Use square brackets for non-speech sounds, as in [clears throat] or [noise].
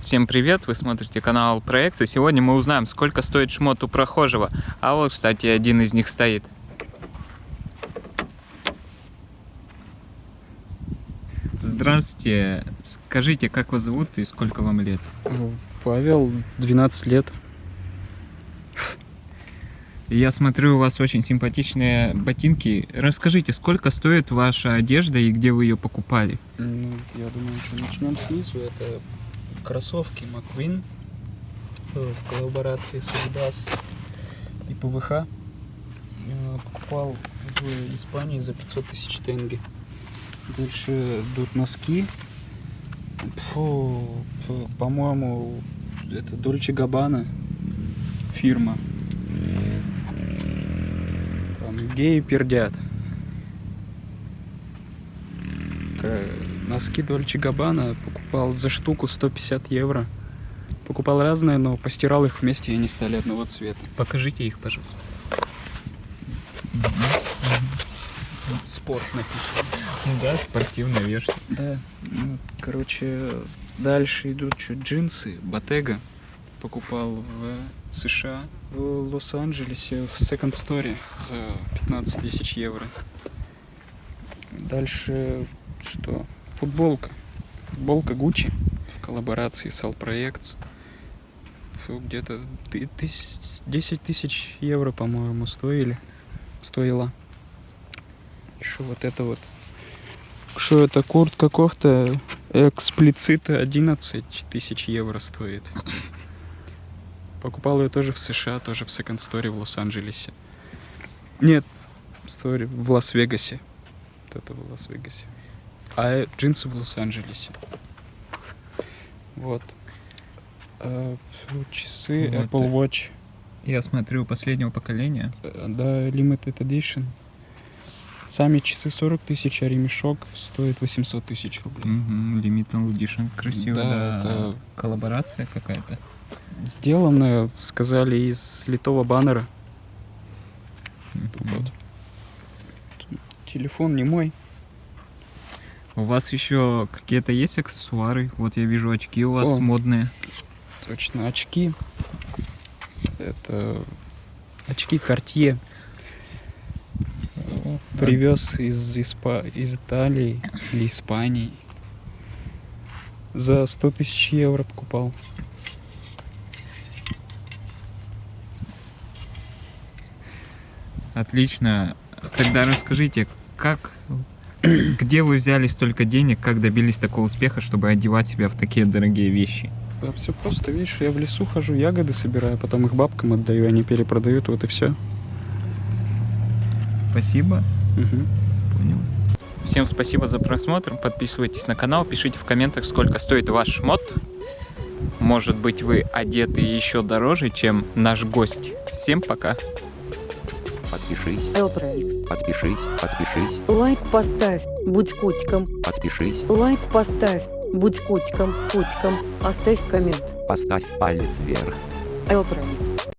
Всем привет, вы смотрите канал Проекции. Сегодня мы узнаем, сколько стоит шмот у прохожего. А вот, кстати, один из них стоит. Здравствуйте. Скажите, как вас зовут и сколько вам лет? Павел, 12 лет. Я смотрю, у вас очень симпатичные ботинки. Расскажите, сколько стоит ваша одежда и где вы ее покупали? Ну, я думаю, что начнем снизу. Это кроссовки McQueen э, в коллаборации с Adidas и ПВХ. Я Покупал в Испании за 500 тысяч тенге. Дальше идут носки. По-моему, это Дольче Габбана фирма. Там геи пердят. Носки Дольче Габбана покупал за штуку 150 евро. Покупал разные, но постирал их вместе, и они стали одного цвета. Покажите их, пожалуйста. Спорт написано. Ну да, спортивная версия. Да, ну, короче, дальше идут что, джинсы, Bottega. Покупал в США, в Лос-Анджелесе, в Second Story за 15 тысяч евро. Дальше что? Футболка. Футболка Gucci в коллаборации с. Фу, Где-то ты- тыс- 10 тысяч евро, по-моему, стоили. Стоила. Еще вот это вот что это куртка кофта эксплицита 11 тысяч евро стоит. Покупал ее тоже в США, тоже в Story в Лос-Анджелесе. Нет, Story в Лас-Вегасе. Вот это в Лас-Вегасе. А джинсы в Лос-Анджелесе. Вот. А, часы Вот Apple Watch. Я смотрю последнего поколения. Э, Да, Limited Edition. Сами часы 40 тысяч, а ремешок стоит 800 тысяч рублей. Угу, Limited Edition. Красиво, Да, да. это- Коллаборация какая-то. Сделано, сказали, из литого баннера. Мгм. Вот. Телефон не мой. У вас еще какие-то есть аксессуары? Вот я вижу очки у вас О. модные. Точно, очки. Это очки Cartier. Привез из, Испа- из Италии или Испании. За 100 тысяч евро покупал. Отлично. Тогда расскажите, как, [clears throat] где вы взяли столько денег, как добились такого успеха, чтобы одевать себя в такие дорогие вещи? Да, все просто, видишь, я в лесу хожу, ягоды собираю, потом их бабкам отдаю, они перепродают, вот и все. Спасибо. Понял. Всем спасибо за просмотр. Подписывайтесь на канал, пишите в комментах, сколько стоит ваш мод. Может быть, вы одеты еще дороже, чем наш гость. Всем пока. Подпишись, Элпроикс. подпишись, подпишись, Лайк поставь, будь котиком. подпишись, Лайк поставь, будь котиком, котиком. Оставь коммент. поставь палец вверх. Элпроикс.